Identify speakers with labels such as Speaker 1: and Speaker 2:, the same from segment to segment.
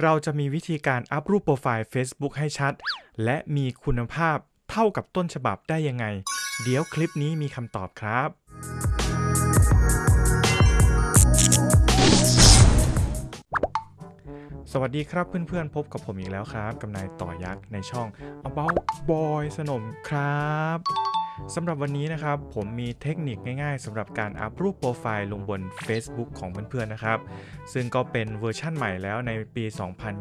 Speaker 1: เราจะมีวิธีการอัพรูปโปรไฟล์ Facebook ให้ชัด และมีคุณภาพเท่ากับต้นฉบับได้ยังไง เดี๋ยวคลิปนี้มีคำตอบครับ สวัสดีครับเพื่อนๆ พบกับผมอีกแล้วครับ กับนายต่อยักษ์ในช่อง About Boy สนมครับ สำหรับวันนี้นะครับ ผมมีเทคนิคง่ายๆสำหรับการอัพรูปโปรไฟล์ลงบน Facebook ของเพื่อนๆนะครับ ซึ่งก็เป็นเวอร์ชั่นใหม่แล้วในปี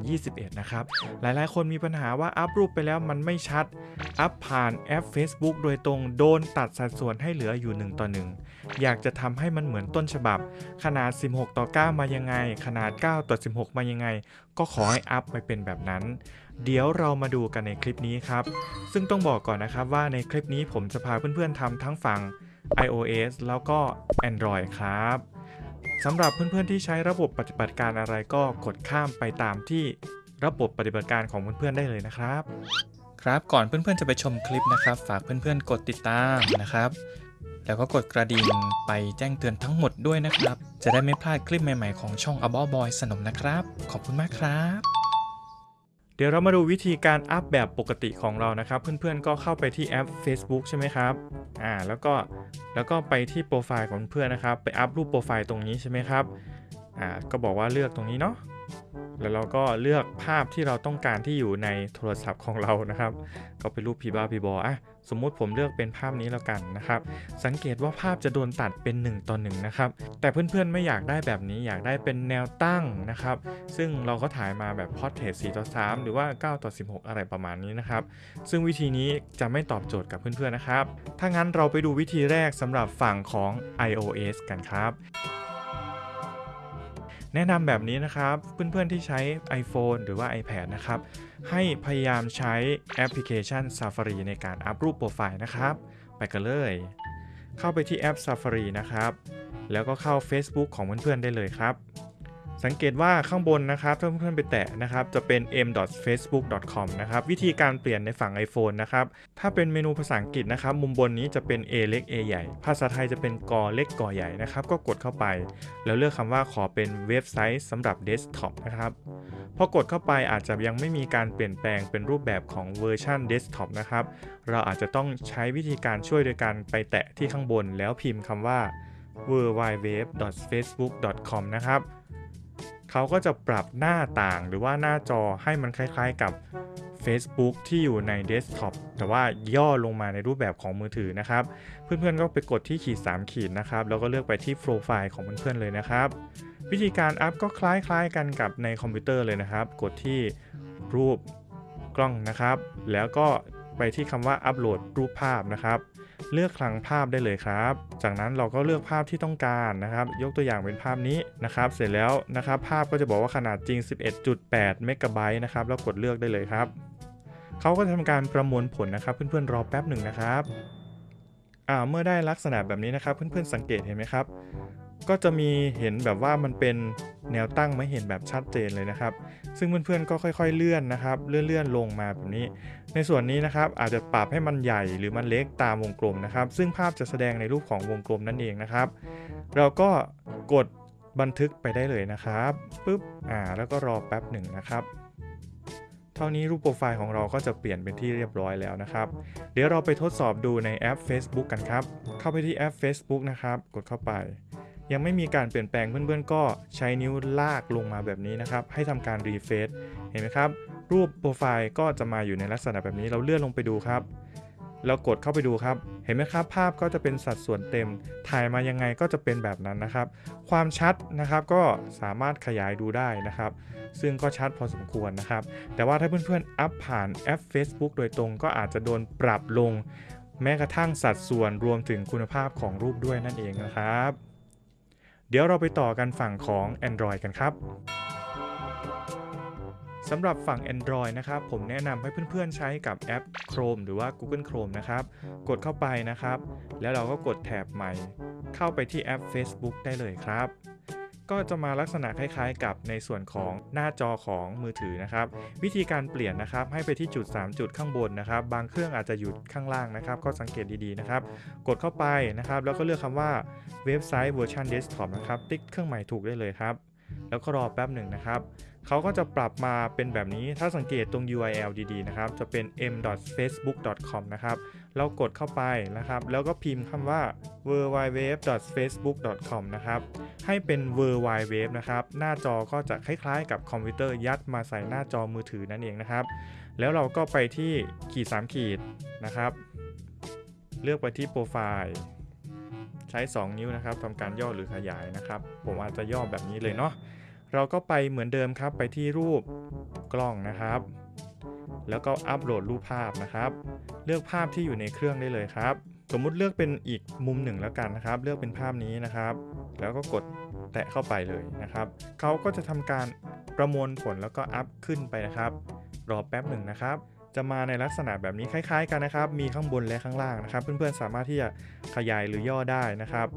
Speaker 1: 2021 นะครับ หลายๆ คนมีปัญหาว่าอัพรูปไปแล้วมันไม่ชัด อัพผ่านแอป Facebook โดยตรงโดนตัดสัดส่วนให้เหลืออยู่ 1 ต่อ 1 อยากจะทำให้มันเหมือนต้นฉบับ ขนาด 16 ต่อ 9 มายังไง ขนาด 9 ต่อ 16 มายังไง ก็ขอให้อัพไปเป็นแบบนั้น เดี๋ยวเรามาดูกันในคลิปนี้ครับ ซึ่งต้องบอกก่อนนะครับว่าในคลิปนี้ผมจะพาเพื่อนๆทำทั้งฝั่ง iOS แล้วก็ Android ครับสำหรับเพื่อนๆที่ใช้ระบบปฏิบัติการอะไรก็กดข้ามไปตามที่ระบบปฏิบัติการของเพื่อนๆได้เลยนะครับ ครับก่อนเพื่อนๆจะไปชมคลิปนะครับ ฝากเพื่อนๆกดติดตามนะครับ แล้วก็กดกระดิ่งไปแจ้งเตือนทั้งหมดด้วยนะครับ จะได้ไม่พลาดคลิปใหม่ๆของช่อง About Boy สนมนะครับ ขอบคุณมากครับ เดี๋ยวเรามาดูวิธีการอัพแบบปกติของเรานะครับ เพื่อนๆก็เข้าไปที่แอป Facebook ใช่ไหมครับอ่าแล้วก็แล้วก็ไปที่โปรไฟล์ของเพื่อนนะครับ ไป up รูปโปรไฟล์ตรงนี้ใช่ไหมครับอ่าก็บอกว่าเลือกตรงนี้เนาะ แล้วเราก็เลือกภาพที่เราต้องการที่อยู่ในโทรศัพท์ของเรานะครับ ก็เป็นรูปพีบ้าพีบออะสมมุติผมเลือกเป็นภาพนี้แล้วกันนะครับ สังเกตว่าภาพจะโดนตัดเป็น1ต่อ1นะครับ แต่เพื่อนๆไม่อยากได้แบบนี้อยากได้เป็นแนวตั้งนะครับ ซึ่งเราก็ถ่ายมาแบบ portrait 4ต่อ3หรือว่า 9 ต่อ 16 อะไรประมาณนี้นะครับ ซึ่งวิธีนี้จะไม่ตอบโจทย์กับเพื่อนๆนะครับ ถ้างั้นเราไปดูวิธีแรกสำหรับฝั่งของ iOS กันครับ แนะนำแบบนี้นะครับ เพื่อนๆที่ใช้ iPhone หรือว่า iPad นะครับ ให้พยายามใช้แอปพลิเคชัน Safari ในการอัพรูปโปรไฟล์นะครับ ไปกันเลย เข้าไปที่แอป Safari นะครับ แล้วก็เข้า Facebook ของเพื่อนๆได้เลยครับ สังเกตว่าข้างบนนะครับถ้าเพื่อนๆไปแตะนะครับจะเป็น m.facebook.com นะครับวิธีการเปลี่ยนในฝั่ง iPhone นะครับถ้าเป็นเมนูภาษาอังกฤษนะครับมุมบนนี้จะเป็น A เล็ก A ใหญ่ ภาษาไทยจะเป็นกอเล็กกอใหญ่นะครับก็กดเข้าไป แล้วเลือกคำว่าขอเป็นเว็บไซต์สำหรับเดสก์ท็อปนะครับพอกดเข้าไปอาจจะยังไม่มีการเปลี่ยนแปลงเป็นรูปแบบของเวอร์ชันเดสก์ท็อปนะครับเราอาจจะต้องใช้วิธีการช่วยโดยการไปแตะที่ข้างบน แล้วพิมพ์คำว่า w w w f a c e b o o k c o m นะครับ เขาก็จะปรับหน้าต่างหรือว่าหน้าจอให้มันคล้าย ๆกับ Facebook ที่อยู่ในเดสก์ท็อปแต่ว่าย่อลงมาในรูปแบบของมือถือนะครับ เพื่อนๆก็ไปกดที่ขีด 3 ขีดนะครับ แล้วก็เลือกไปที่โปรไฟล์ของเพื่อนๆเลยนะครับ วิธีการ up ก็คล้ายๆกันกับในคอมพิวเตอร์เลยนะครับ กดที่รูปกล้องนะครับ แล้วก็ไปที่คำว่าอัปโหลดรูปภาพนะครับ เลือกคลังภาพได้เลยครับ จากนั้นเราก็เลือกภาพที่ต้องการนะครับ ยกตัวอย่างเป็นภาพนี้นะครับ เสร็จแล้วนะครับ ภาพก็จะบอกว่าขนาดจริง 11.8 เมกะไบต์นะครับ แล้วกดเลือกได้เลยครับ เขาก็จะทำการประมวลผลนะครับ เพื่อนๆรอแป๊บหนึ่งนะครับอ่าเมื่อได้ลักษณะแบบนี้นะครับ เพื่อนๆสังเกตเห็นไหมครับ ก็จะมีเห็นแบบว่ามันเป็นแนวตั้งไม่เห็นแบบชัดเจนเลยนะครับ ซึ่งเพื่อนๆก็ค่อยๆเลื่อนนะครับ เลื่อนๆลงมาแบบนี้ ในส่วนนี้นะครับอาจจะปรับให้มันใหญ่หรือมันเล็กตามวงกลมนะครับ ซึ่งภาพจะแสดงในรูปของวงกลมนั่นเองนะครับ เราก็กดบันทึกไปได้เลยนะครับปุ๊บอ่าแล้วก็รอแป๊บหนึ่งนะครับเท่านี้รูปโปรไฟล์ของเราก็จะเปลี่ยนเป็นที่เรียบร้อยแล้วนะครับ เดี๋ยวเราไปทดสอบดูในแอป Facebook กันครับ เข้าไปที่แอป Facebook นะครับ กดเข้าไป ยังไม่มีการเปลี่ยนแปลงเพื่อนๆ ก็ใช้นิ้วลากลงมาแบบนี้นะครับ ให้ทำการรีเฟซเห็นไหมครับ รูปโปรไฟล์ก็จะมาอยู่ในลักษณะแบบนี้เราเลื่อนลงไปดูครับเรากดเข้าไปดูครับ เห็นไหมครับ ภาพก็จะเป็นสัดส่วนเต็ม ถ่ายมายังไงก็จะเป็นแบบนั้นนะครับ ความชัดนะครับก็สามารถขยายดูได้นะครับ ซึ่งก็ชัดพอสมควรนะครับ แต่ว่าถ้าเพื่อนๆ อัพผ่านแอป Facebook โดยตรงก็อาจจะโดนปรับลง แม้กระทั่งสัดส่วนรวมถึงคุณภาพของรูปด้วยนั่นเองนะครับ เดี๋ยวเราไปต่อกันฝั่งของ Android กันครับสำหรับฝั่ง Android นะครับ ผมแนะนำให้เพื่อนๆใช้กับแอป Chrome หรือว่า Google Chrome นะครับ กดเข้าไปนะครับ แล้วเราก็กดแถบใหม่ เข้าไปที่แอป Facebook ได้เลยครับ ก็จะมาลักษณะคล้ายๆ กับในส่วนของหน้าจอของมือถือนะครับ วิธีการเปลี่ยนนะครับ ให้ไปที่จุด 3 จุดข้างบนนะครับ บางเครื่องอาจจะอยู่ข้างล่างนะครับ ก็สังเกตดีๆนะครับ กดเข้าไปนะครับ แล้วก็เลือกคำว่าเว็บไซต์เวอร์ชันเดสก์ท็อปนะครับ ติ๊กเครื่องหมายถูกได้เลยครับ แล้วก็รอแป๊บหนึ่งนะครับเขาก็จะปรับมาเป็นแบบนี้ถ้าสังเกตตรง URL ดีๆนะครับ จะเป็น m.facebook.com นะครับ เรากดเข้าไปนะครับ แล้วก็พิมพ์คำว่า www.facebook.com นะครับ ให้เป็น w w w นะครับ หน้าจอก็จะคล้ายๆ กับคอมพิวเตอร์ยัดมาใส่หน้าจอมือถือนั่นเองนะครับ แล้วเราก็ไปที่ขีด3ขีดนะครับ เลือกไปที่โปรไฟล์ใช้ 2 นิ้วนะครับทำการย่อหรือขยายนะครับ ผมอาจจะย่อแบบนี้เลยเนาะ เราก็ไปเหมือนเดิมครับ ไปที่รูปกล้องนะครับ แล้วก็อัปโหลดรูปภาพนะครับ เลือกภาพที่อยู่ในเครื่องได้เลยครับ สมมุติเลือกเป็นอีกมุมหนึ่งแล้วกันนะครับ เลือกเป็นภาพนี้นะครับ แล้วก็กดแตะเข้าไปเลยนะครับ เขาก็จะทำการประมวลผลแล้วก็อัพขึ้นไปนะครับ รอแป๊บหนึ่งนะครับ จะมาในลักษณะแบบนี้คล้าย ๆ กันนะครับ มีข้างบนและข้างล่างนะครับ เพื่อนๆสามารถที่จะขยายหรือย่อได้นะครับ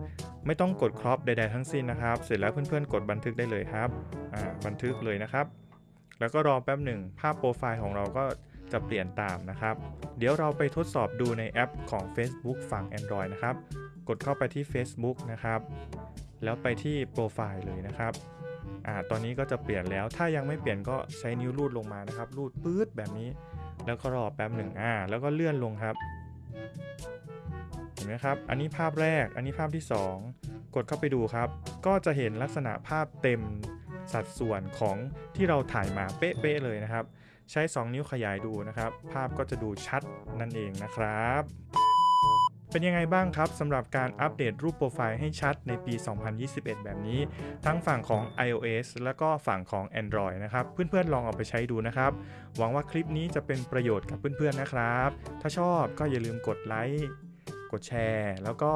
Speaker 1: ไม่ต้องกดครอปใดๆทั้งสิ้นนะครับ เสร็จแล้วเพื่อนๆกดบันทึกได้เลยครับอ่าบันทึกเลยนะครับ แล้วก็รอแป๊บหนึ่งภาพโปรไฟล์ของเราก็จะเปลี่ยนตามนะครับ เดี๋ยวเราไปทดสอบดูในแอปของ Facebook ฝั่ง Android นะครับ กดเข้าไปที่ Facebook นะครับ แล้วไปที่โปรไฟล์เลยนะครับอ่าตอนนี้ก็จะเปลี่ยนแล้ว ถ้ายังไม่เปลี่ยนก็ใช้นิ้วลูดลงมานะครับ ลูดปื๊ดแบบนี้ แล้วก็รอแป๊บหนึ่งอ่า แล้วก็เลื่อนลงครับ เห็นไหมครับ อันนี้ภาพแรก อันนี้ภาพที่ 2 กดเข้าไปดูครับ ก็จะเห็นลักษณะภาพเต็ม สัดส่วนของที่เราถ่ายมาเป๊ะๆเลยนะครับ ใช้ 2 นิ้วขยายดูนะครับ ภาพก็จะดูชัดนั่นเองนะครับ เป็นยังไงบ้างครับสำหรับการอัปเดตรูปโปรไฟล์ให้ชัดในปี 2021 แบบนี้ ทั้งฝั่งของ iOS แล้วก็ฝั่งของ Android นะครับ เพื่อนๆลองเอาไปใช้ดูนะครับ หวังว่าคลิปนี้จะเป็นประโยชน์กับเพื่อนๆนะครับ ถ้าชอบก็อย่าลืมกดไลค์ กดแชร์ แล้วก็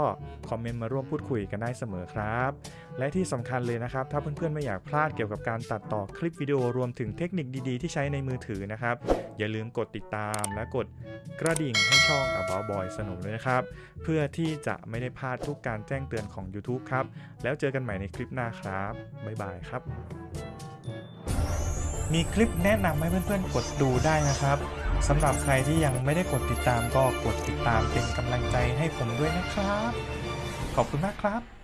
Speaker 1: คอมเมนต์มาร่วมพูดคุยกันได้เสมอครับ และที่สำคัญเลยนะครับ ถ้าเพื่อนๆไม่อยากพลาดเกี่ยวกับการตัดต่อคลิปวิดีโอรวมถึงเทคนิคดีๆ ที่ใช้ในมือถือนะครับ อย่าลืมกดติดตามและกดกระดิ่งให้ช่อง About Boy สนุกเลยนะครับ เพื่อที่จะไม่ได้พลาดทุกการแจ้งเตือนของ YouTube ครับ แล้วเจอกันใหม่ในคลิปหน้าครับ บ๊ายบายครับ มีคลิปแนะนำให้เพื่อนๆกดดูได้นะครับ สำหรับใครที่ยังไม่ได้กดติดตามก็กดติดตามเป็นกำลังใจให้ผมด้วยนะครับ ขอบคุณมากครับ